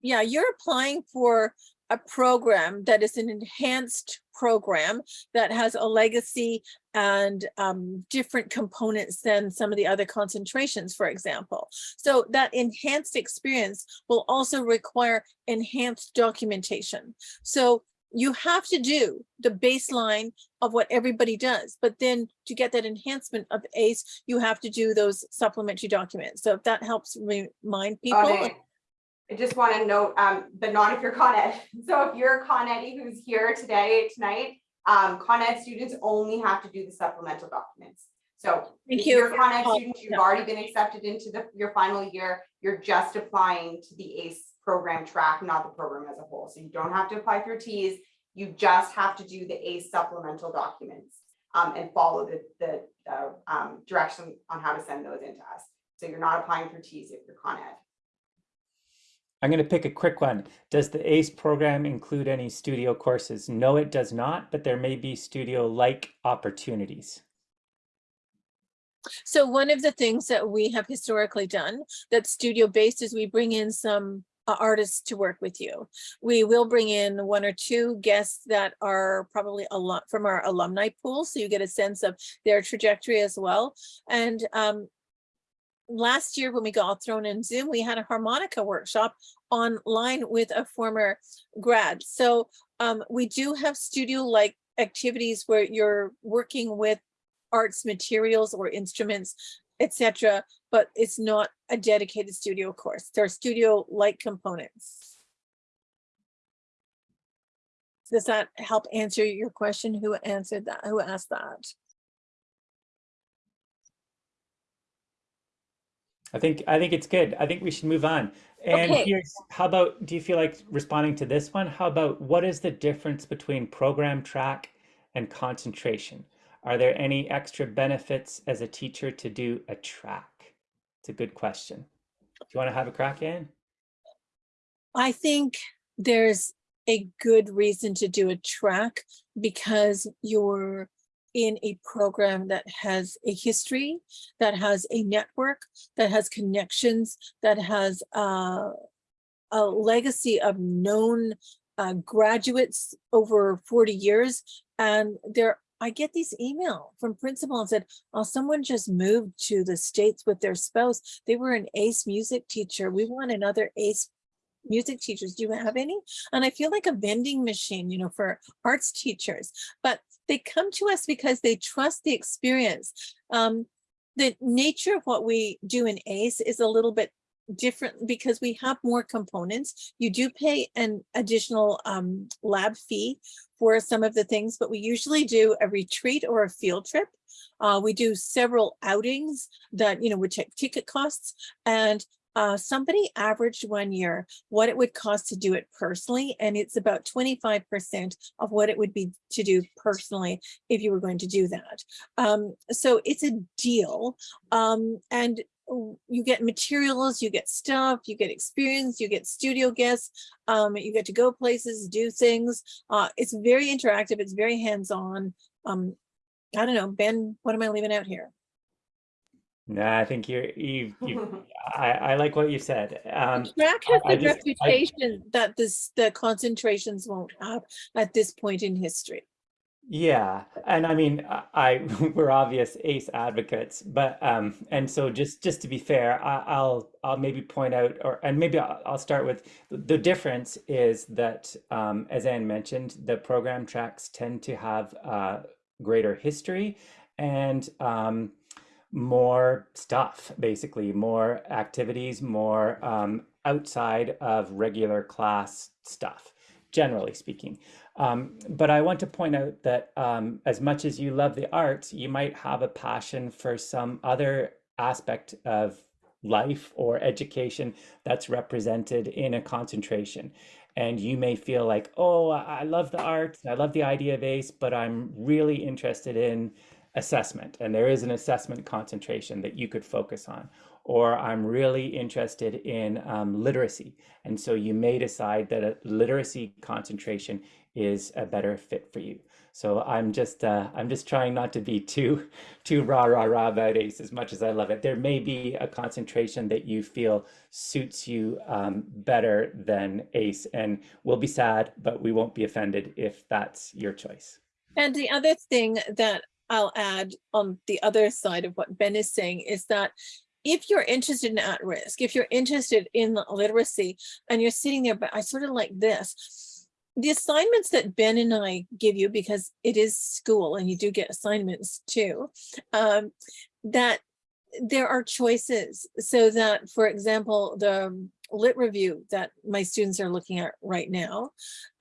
yeah, you're applying for a program that is an enhanced program that has a legacy and um, different components than some of the other concentrations, for example. So that enhanced experience will also require enhanced documentation. So you have to do the baseline of what everybody does, but then to get that enhancement of ACE, you have to do those supplementary documents. So if that helps remind people. I just want to note, um, but not if you're Con Ed. So if you're a Con Ed who's here today, tonight, um, Con Ed students only have to do the supplemental documents. So Thank if you're you. a Con Ed Oh, student, you've already been accepted into the, your final year, you're just applying to the ACE program track, not the program as a whole. So you don't have to apply through TEAS, you just have to do the ACE supplemental documents um, and follow the, the, uh, um, direction on how to send those into us. So you're not applying for TEAS if you're Con Ed. I'm going to pick a quick one. Does the ACE program include any studio courses? No, it does not, but there may be studio-like opportunities. So one of the things that we have historically done that's studio based is we bring in some uh, artists to work with you. We will bring in one or two guests that are probably a lot from our alumni pool, so you get a sense of their trajectory as well. And um, last year when we got all thrown in Zoom, we had a harmonica workshop online with a former grad. So um, we do have studio-like activities where you're working with arts materials or instruments, etc. But it's not a dedicated studio course. There are studio-like components. Does that help answer your question? Who answered that? Who asked that? I think I think it's good. I think we should move on. And Okay. here's how about do you feel like responding to this one? How about what is the difference between program track and concentration? Are there any extra benefits as a teacher to do a track? It's a good question. Do you want to have a crack in? I think there's a good reason to do a track because you're in a program that has a history, that has a network, that has connections, that has uh, a legacy of known uh, graduates over 40 years. And there, I get these email from principal and said, oh, someone just moved to the States with their spouse. They were an ace music teacher. We want another ace music teachers. Do you have any? And I feel like a vending machine, you know, for arts teachers, but they come to us because they trust the experience. Um, the nature of what we do in ACE is a little bit different because we have more components. You do pay an additional um, lab fee for some of the things, but we usually do a retreat or a field trip. Uh, we do several outings that, you know, would take ticket costs and uh, somebody averaged one year what it would cost to do it personally, and it's about 25% of what it would be to do personally if you were going to do that. Um, so it's a deal, um, and you get materials, you get stuff, you get experience, you get studio guests, um, you get to go places, do things. Uh, it's very interactive, it's very hands-on. Um, I don't know, Ben, what am I leaving out here? Nah, I think you're you you I, I like what you said. Um, Track has I the just- I- reputation that this, the concentrations won't have at this point in history. Yeah, and I mean, I, I we're obvious ACE advocates, but um, and so just just to be fair, I, I'll I'll maybe point out, or and maybe I'll, I'll start with the, the difference is that um, as Anne mentioned, the program tracks tend to have uh, greater history and um, more stuff, basically more activities, more um, outside of regular class stuff, generally speaking. Um, but I want to point out that um, as much as you love the arts, you might have a passion for some other aspect of life or education that's represented in a concentration. And you may feel like, oh, I love the arts, I love the idea of ACE, but I'm really interested in assessment. And there is an assessment concentration that you could focus on. Or I'm really interested in um, literacy. And so you may decide that a literacy concentration is a better fit for you. So I'm just uh, I'm just trying not to be too too rah rah rah about ACE as much as I love it. There may be a concentration that you feel suits you um, better than ACE, and we'll be sad, but we won't be offended if that's your choice. And the other thing that I'll add on the other side of what Ben is saying is that if you're interested in at risk, if you're interested in literacy and you're sitting there, but I sort of like this, the assignments that Ben and I give you, because it is school and you do get assignments too, um, that there are choices. So that, for example, the lit review that my students are looking at right now,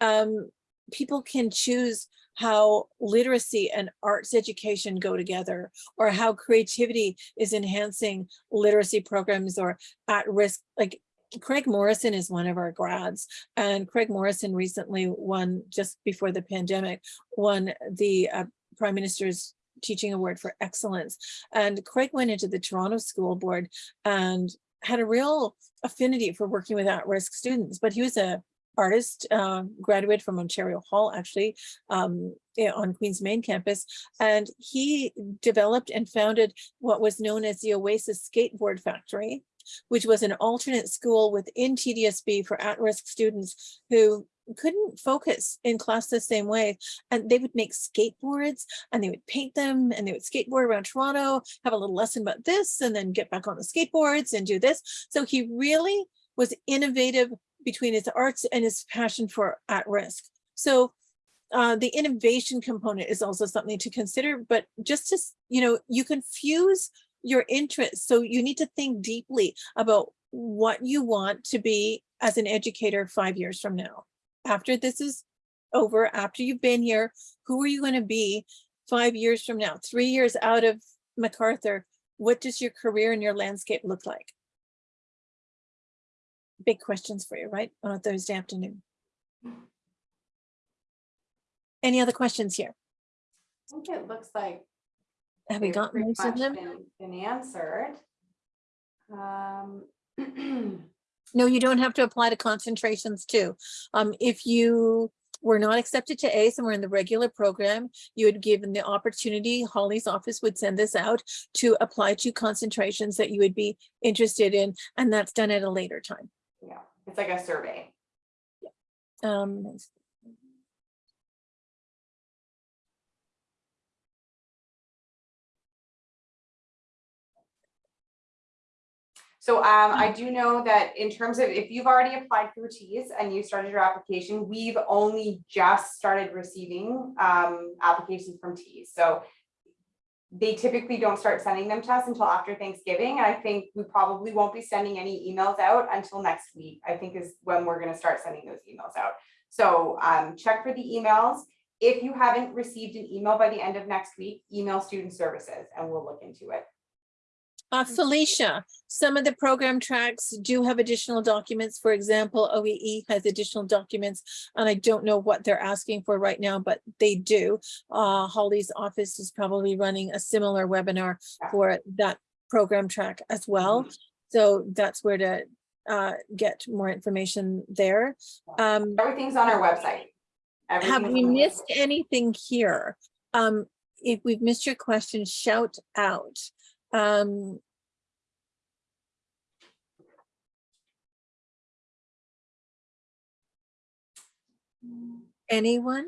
um, people can choose how literacy and arts education go together or how creativity is enhancing literacy programs or at risk like Craig Morrison is one of our grads and Craig Morrison recently won just before the pandemic won the uh, prime minister's teaching award for excellence. And Craig went into the Toronto school board and had a real affinity for working with at-risk students but he was a artist, uh, graduate from Ontario Hall, actually, um, on Queen's Main campus. And he developed and founded what was known as the Oasis Skateboard Factory, which was an alternate school within TDSB for at-risk students who couldn't focus in class the same way. And they would make skateboards and they would paint them and they would skateboard around Toronto, have a little lesson about this, and then get back on the skateboards and do this. So he really was innovative between his arts and his passion for at risk. So uh, the innovation component is also something to consider, but just to, you know, you can fuse your interests. So you need to think deeply about what you want to be as an educator five years from now. After this is over, after you've been here, who are you going to be five years from now? Three years out of MacArthur, what does your career and your landscape look like? Big questions for you, right? On a Thursday afternoon. Any other questions here? I think it looks like. Have we they've got most of them? been- Been answered. Um, No, you don't have to apply to concentrations too. Um, if you were not accepted to ACE and were in the regular program, you would given the opportunity, Holly's office would send this out to apply to concentrations that you would be interested in, and that's done at a later time. Yeah, it's like a survey. Um, So um, I do know that in terms of, if you've already applied through TEAS and you started your application, we've only just started receiving um, applications from TEAS. So they typically don't start sending them to us until after Thanksgiving. I think we probably won't be sending any emails out until next week, I think is when we're gonna start sending those emails out. So um, check for the emails. If you haven't received an email by the end of next week, email student services and we'll look into it. Uh, Felicia, some of the program tracks do have additional documents. For example, OEE has additional documents. And I don't know what they're asking for right now, but they do. Uh, Holly's office is probably running a similar webinar for that program track as well. So that's where to uh, get more information there. Um, Everything's on our website. have we missed anything here? Um, if we've missed your question, shout out. Um. Anyone?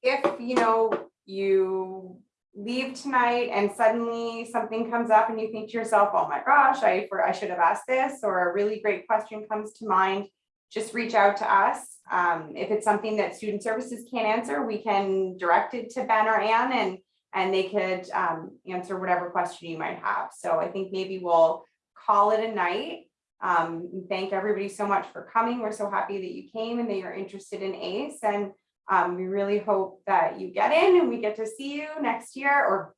If, you know, you leave tonight and suddenly something comes up and you think to yourself, oh my gosh, I, for- I should have asked this, or a really great question comes to mind, just reach out to us. Um, if it's something that student services can't answer, we can direct it to Ben or Anne and, and they could, um, answer whatever question you might have. So I think maybe we'll call it a night. Um, thank everybody so much for coming. We're so happy that you came and that you're interested in ACE and um, we really hope that you get in and we get to see you next year or,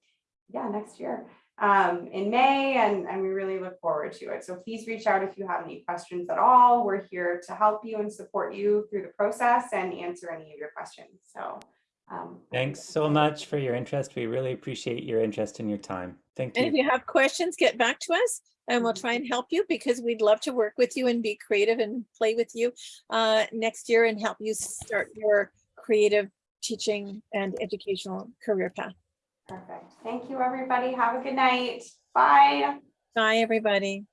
yeah, next year, um, in May, and, and we really look forward to it. So please reach out if you have any questions at all. We're here to help you and support you through the process and answer any of your questions, so. Um, Thanks so much for your interest. We really appreciate your interest and your time. Thank you. And if you. you have questions, get back to us and we'll try and help you because we'd love to work with you and be creative and play with you uh, next year and help you start your creative teaching and educational career path. Perfect. Thank you, everybody. Have a good night. Bye. Bye, everybody.